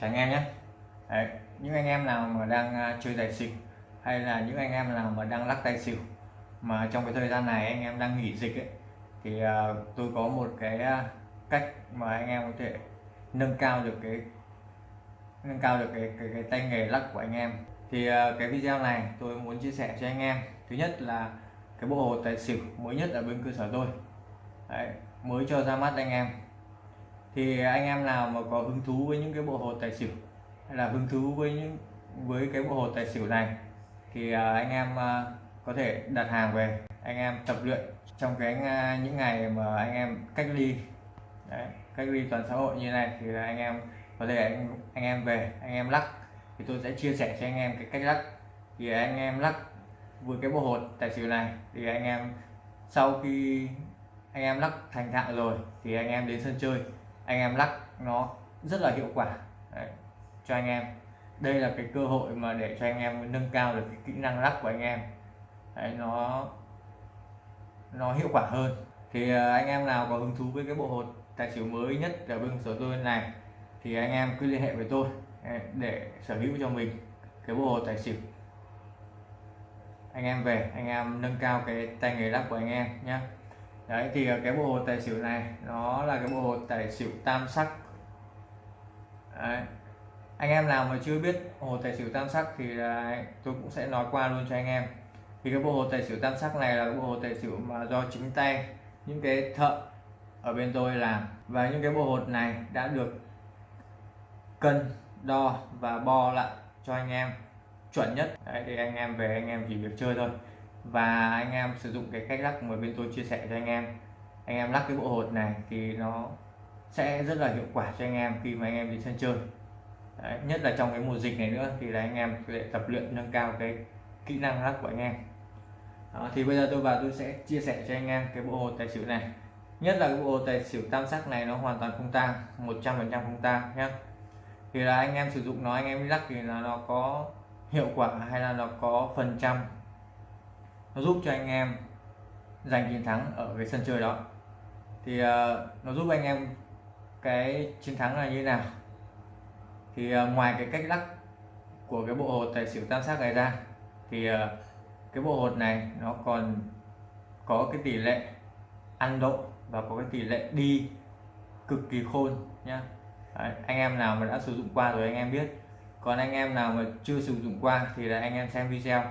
chào anh em nhé. Đấy, những anh em nào mà đang à, chơi tài xỉu hay là những anh em nào mà đang lắc tài xỉu mà trong cái thời gian này anh em đang nghỉ dịch ấy thì uh, tôi có một cái à, cách mà anh em có thể nâng cao được cái nâng cao được cái cái, cái tay nghề lắc của anh em. Thì uh, cái video này tôi muốn chia sẻ cho anh em. Thứ nhất là cái bộ hồ tài xỉu mới nhất ở bên cơ sở tôi. Đấy, mới cho ra mắt anh em thì anh em nào mà có hứng thú với những cái bộ hột tài xỉu hay là hứng thú với những với cái bộ hột tài xỉu này thì anh em có thể đặt hàng về anh em tập luyện trong cái những ngày mà anh em cách ly Đấy, cách ly toàn xã hội như này thì là anh em có thể anh, anh em về anh em lắc thì tôi sẽ chia sẻ cho anh em cái cách lắc thì anh em lắc với cái bộ hột tài xỉu này thì anh em sau khi anh em lắc thành thạo rồi thì anh em đến sân chơi anh em lắc nó rất là hiệu quả. Đấy, cho anh em. Đây là cái cơ hội mà để cho anh em nâng cao được cái kỹ năng lắc của anh em. Đấy, nó nó hiệu quả hơn. Thì ờ, anh em nào có hứng thú với cái bộ hột tài xỉu mới nhất ở bên sở tôi này thì anh em cứ liên hệ với tôi để sở hữu cho mình cái bộ hột tài xỉu. Anh em về anh em nâng cao cái tay nghề lắc của anh em nhé đấy thì ờ, cái bộ hột tài xỉu này nó là cái bộ hột tài xỉu tam sắc. Đấy. anh em nào mà chưa biết hồ tài xỉu tam sắc thì đấy, tôi cũng sẽ nói qua luôn cho anh em. Thì cái bộ hồ tài xỉu tam sắc này là bộ hồ tài xỉu mà do chính tay những cái thợ ở bên tôi làm. Và những cái bộ hột này đã được cân đo và bo lại cho anh em chuẩn nhất. Đấy, thì anh em về anh em chỉ việc chơi thôi và anh em sử dụng cái cách lắc mà bên tôi chia sẻ cho anh em. Anh em lắc cái bộ hột này thì nó sẽ rất là hiệu quả cho anh em khi mà anh em đi sân chơi. Đấy, nhất là trong cái mùa dịch này nữa thì là anh em sẽ tập luyện nâng cao cái kỹ năng lắc của anh em. Đó, thì bây giờ tôi vào tôi sẽ chia sẻ cho anh em cái bộ hột tài xỉu này. Nhất là cái bộ hột tài xỉu tam sắc này nó hoàn toàn không tang 100 phần trăm không tang nhé thì là anh em sử dụng nó anh em lắc thì là nó có hiệu quả hay là nó có phần trăm nó giúp cho anh em giành chiến thắng ở cái sân chơi đó. Thì uh, nó giúp anh em cái chiến thắng là như nào? Thì uh, ngoài cái cách lắc của cái bộ hột tài xỉu tam sát này ra thì uh, cái bộ hột này nó còn có cái tỷ lệ ăn độ và có cái tỷ lệ đi cực kỳ khôn nhá. Đấy, anh em nào mà đã sử dụng qua rồi anh em biết. Còn anh em nào mà chưa sử dụng qua thì là anh em xem video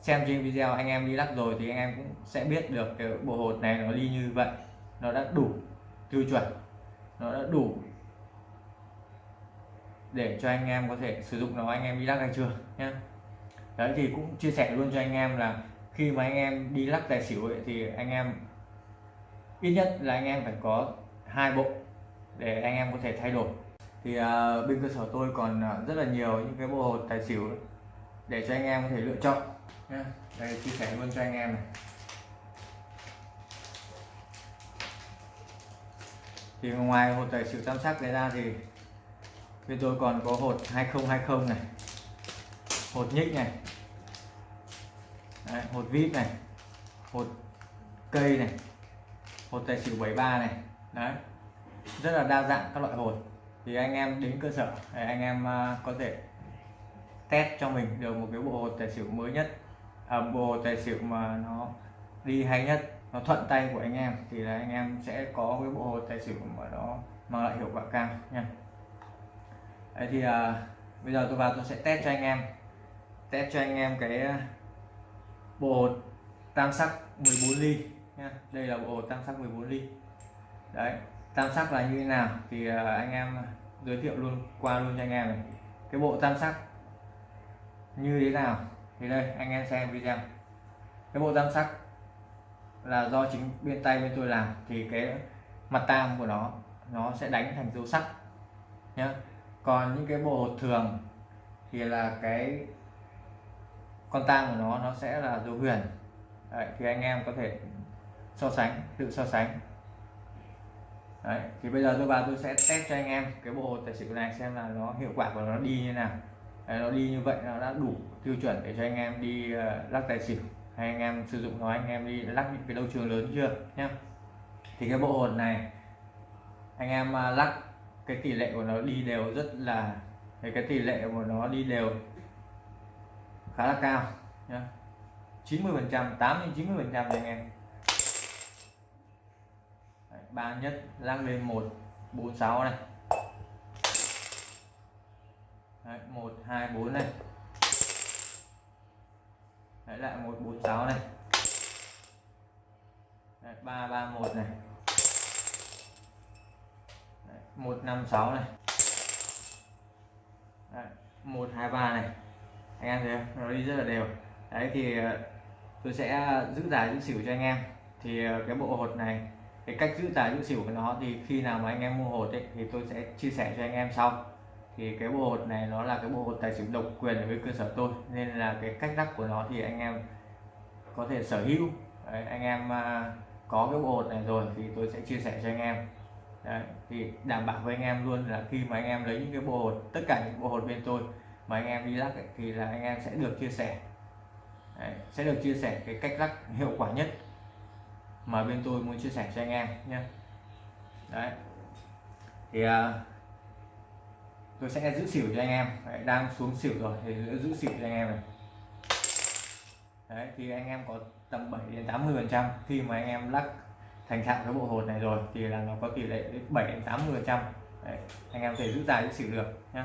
xem trên video anh em đi lắc rồi thì anh em cũng sẽ biết được cái bộ hột này nó đi như vậy nó đã đủ tiêu chuẩn nó đã đủ để cho anh em có thể sử dụng nó anh em đi lắc hay chưa nhé đấy thì cũng chia sẻ luôn cho anh em là khi mà anh em đi lắc tài xỉu ấy, thì anh em ít nhất là anh em phải có hai bộ để anh em có thể thay đổi thì uh, bên cơ sở tôi còn uh, rất là nhiều những cái bộ hột tài xỉu để cho anh em có thể lựa chọn nha đây chia sẻ luôn cho anh em này. Thì ngoài hột tài xỉu tam sắc này ra thì bên tôi còn có hột 2020 này hột nhích này Đấy, hột vip này hột cây này hột tài xỉu 73 này đấy. Rất là đa dạng các loại hột. Thì anh em đến cơ sở để anh em à, có thể test cho mình được một cái bộ hột tài xỉu mới nhất. Ờ, bộ tài xỉu mà nó đi hay nhất nó thuận tay của anh em thì là anh em sẽ có cái bộ hồ tài xỉu mà nó mang lại hiệu quả cao nha. Đấy thì à, bây giờ tôi vào tôi sẽ test cho anh em test cho anh em cái bộ tam sắc 14 ly nha. Đây là bộ tam sắc 14 ly. Đấy tam sắc là như thế nào thì à, anh em giới thiệu luôn qua luôn cho anh em này. Cái bộ tam sắc như thế nào? Thì đây anh em xem video. Cái bộ tam sắc là do chính bên tay bên tôi làm thì cái mặt tam của nó nó sẽ đánh thành dấu sắc nhá. Còn những cái bộ hột thường thì là cái con tam của nó nó sẽ là dấu huyền. Đấy, thì anh em có thể so sánh tự so sánh. Đấy, thì bây giờ tôi vào tôi sẽ test cho anh em cái bộ tài xỉu này xem là nó hiệu quả của nó đi như nào. Đấy, nó đi như vậy nó đã đủ tiêu chuẩn để cho anh em đi uh, lắc tài xỉu. Hay anh em sử dụng nó anh em đi lắc những cái đấu trường lớn chưa? Nhá. Thì cái bộ hột này anh em uh, lắc cái tỷ lệ của nó đi đều rất là cái, cái tỷ lệ của nó đi đều khá là cao nhá. 90 phần trăm 8 đến 90 phần trăm anh em. Ba nhất lắc lên một bốn sáu này. Một 1 2 4 này. Đấy lại 146 này. Đấy, 331 này. Đấy, 156 này. Đấy, 123 này. Anh em thấy không? nó đi rất là đều. Đấy thì ờ, tôi sẽ giữ giải giữ xỉu cho anh em. Thì ờ, cái bộ hột này cái cách giữ tài giữ xỉu của nó thì khi nào mà anh em mua hột ấy, thì tôi sẽ chia sẻ cho anh em sau thì cái bộ hột này nó là cái bộ hột tài xỉu độc quyền ở với cơ sở tôi. Nên là cái cách lắc của nó thì anh em có thể sở hữu. Đấy, anh em à, có cái bộ hột này rồi thì tôi sẽ chia sẻ cho anh em. Đấy, thì đảm bảo với anh em luôn là khi mà anh em lấy những cái bộ hột tất cả những bộ hột bên tôi mà anh em đi lắc ấy, thì là anh em sẽ được chia sẻ. Đấy, sẽ được chia sẻ cái cách lắc hiệu quả nhất mà bên tôi muốn chia sẻ cho anh em nhé. Đấy. Thì uh, tôi sẽ giữ xỉu cho anh em. Đấy, đang xuống xỉu rồi thì giữ xỉu cho anh em này. Đấy thì anh em có tầm 7 đến 80 phần trăm. Khi mà anh em lắc thành thạo cái bộ hột này rồi thì là nó có tỷ lệ đến 7 đến 80 phần trăm. Anh em thể giữ dài giữ xỉu được nhé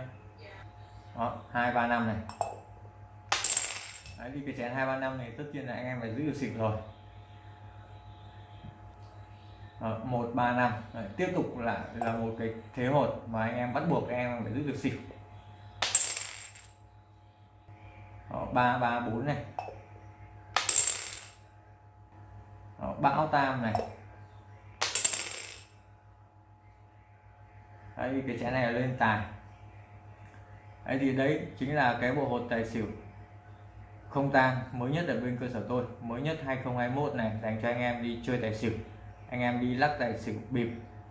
đó hai ba năm này. Đấy, thì cái chén hai ba năm này tất nhiên là anh em phải giữ được xỉu rồi. Ờ, một ba năm. Tiếp tục là là một cái thế hột mà anh em bắt buộc anh em phải giữ được xỉu. Ờ, ba ba bốn này. Đó, bão tam này. Đấy cái chén này là lên tài. Đấy thì đấy chính là cái bộ hột tài xỉu không tang mới nhất ở bên cơ sở tôi mới nhất 2021 này dành cho anh em đi chơi tài xỉu anh em đi lắc tài xỉu bịp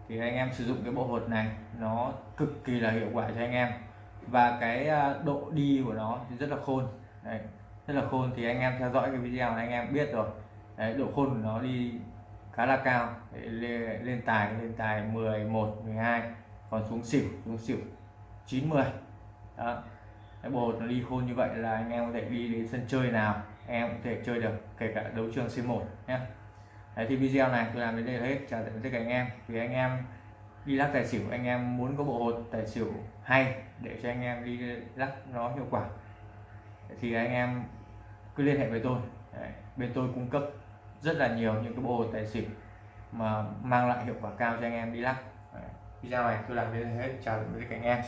thì anh em sử dụng cái bộ hột này nó cực kỳ là hiệu quả cho anh em. Và cái à, độ đi của nó thì rất là khôn. Đấy, rất là khôn thì anh em theo dõi cái video này anh em biết rồi. Đấy, độ khôn của nó đi khá là cao. Lên, lên tài lên tài 11 12 còn xuống xỉu xuống xỉu 90 đó cái bộ hột nó đi khôn như vậy là anh em có thể đi đến sân chơi nào em có thể chơi được kể cả đấu trường C1 nhé Đấy, thì video này tôi làm đến đây là hết. Chào tạm biệt tất cả anh em. Vì anh em đi lắc tài xỉu anh em muốn có bộ hột tài xỉu hay để cho anh em đi lắc nó hiệu quả thì anh em cứ liên hệ với tôi. Đấy, bên tôi cung cấp rất là nhiều những cái bộ hột tài xỉu mà mang lại hiệu quả cao cho anh em đi lắc. Đấy, video này tôi làm đến đây hết. Chào tạm biệt tất cả anh em.